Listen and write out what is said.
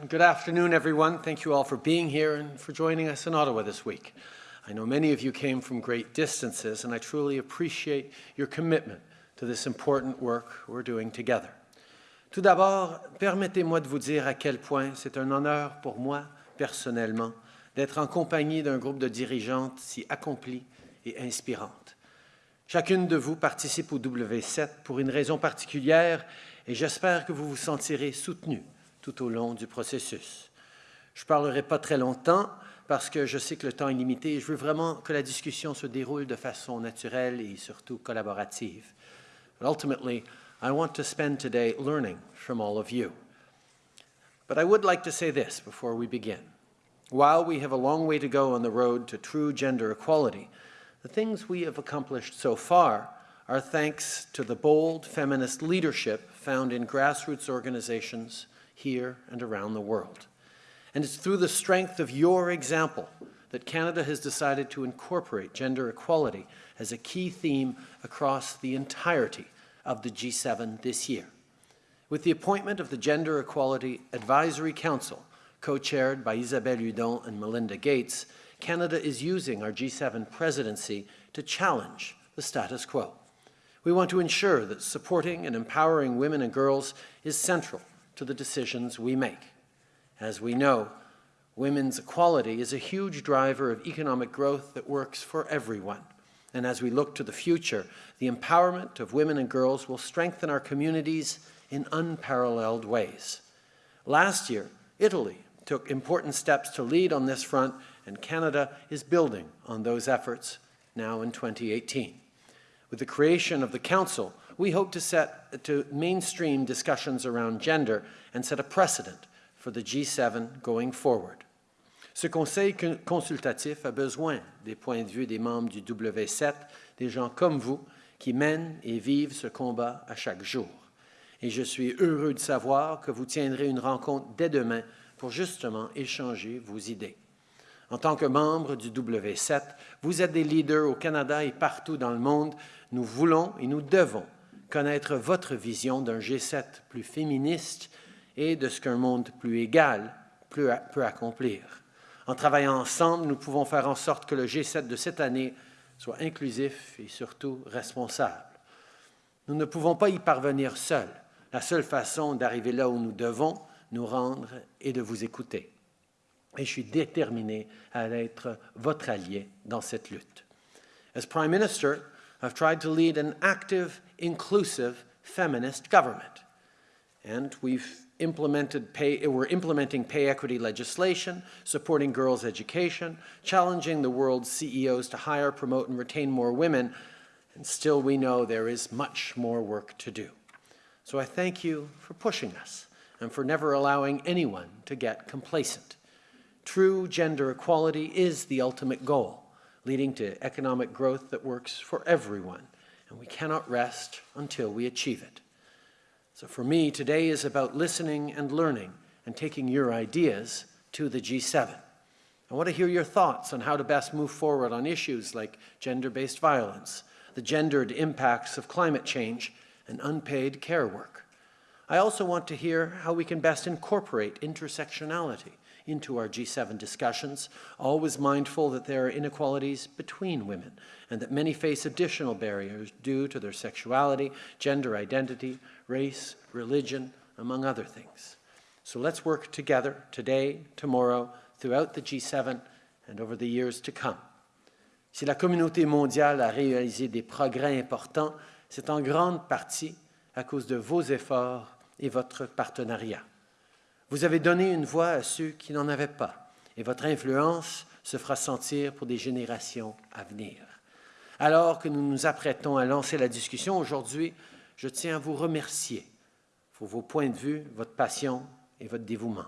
Good afternoon, everyone. Thank you all for being here and for joining us in Ottawa this week. I know many of you came from great distances, and I truly appreciate your commitment to this important work we're doing together. Tout d'abord, permettez-moi de vous dire à quel point c'est un honneur pour moi, personnellement, d'être en compagnie d'un groupe de dirigeantes si accomplies et inspirantes. Chacune de vous participe au W7 pour une raison particulière et j'espère que vous vous sentirez soutenu tout au long du processus. Je ne parlerai pas très longtemps parce que je sais que le temps est limité et je veux vraiment que la discussion se déroule de façon naturelle et surtout collaborative. But ultimately, I want to spend today learning from all of you. But I would like to say this before we begin. While we have a long way to go on the road to true gender equality, the things we have accomplished so far are thanks to the bold feminist leadership found in grassroots organizations here and around the world. And it's through the strength of your example that Canada has decided to incorporate gender equality as a key theme across the entirety of the G7 this year. With the appointment of the Gender Equality Advisory Council, co-chaired by Isabelle Hudon and Melinda Gates, Canada is using our G7 presidency to challenge the status quo. We want to ensure that supporting and empowering women and girls is central to the decisions we make. As we know, women's equality is a huge driver of economic growth that works for everyone. And as we look to the future, the empowerment of women and girls will strengthen our communities in unparalleled ways. Last year, Italy took important steps to lead on this front, and Canada is building on those efforts now in 2018. With the creation of the Council, we hope to set to mainstream discussions around gender and set a precedent for the G7 going forward. Ce conseil consultatif a besoin des points de vue des membres du W7, des gens comme vous, qui mènent et vivent ce combat à chaque jour. Et je suis heureux de savoir que vous tiendrez une rencontre dès demain pour justement échanger vos idées. En tant que membre du W7, vous êtes des leaders au Canada et partout dans le monde. Nous voulons et nous devons connaître votre vision d'un G7 plus féministe et de ce qu'un monde plus égal peut accomplir. En travaillant ensemble, nous pouvons faire en sorte que le G7 de cette année soit inclusif et surtout responsable. Nous ne pouvons pas y parvenir seuls. La seule façon d'arriver là où nous devons, nous rendre et de vous écouter. Et je suis déterminé à être votre allié dans cette lutte. As Prime Minister, I've tried to lead an active, inclusive, feminist government. And we've implemented pay, we're implementing pay equity legislation, supporting girls' education, challenging the world's CEOs to hire, promote, and retain more women, and still we know there is much more work to do. So I thank you for pushing us and for never allowing anyone to get complacent. True gender equality is the ultimate goal, leading to economic growth that works for everyone, and we cannot rest until we achieve it. So for me, today is about listening and learning and taking your ideas to the G7. I want to hear your thoughts on how to best move forward on issues like gender-based violence, the gendered impacts of climate change, and unpaid care work. I also want to hear how we can best incorporate intersectionality into our G7 discussions, always mindful that there are inequalities between women and that many face additional barriers due to their sexuality, gender identity, race, religion, among other things. So let's work together today, tomorrow, throughout the G7 and over the years to come. Si la communauté mondiale a réalisé des progrès importants, c'est en grande partie à cause de vos efforts et votre partenariat. Vous avez donné une voix à ceux qui n'en avaient pas et votre influence se fera sentir pour des générations à venir. Alors que nous nous apprêtons à lancer la discussion aujourd'hui, je tiens à vous remercier pour vos points de vue, votre passion et votre dévouement.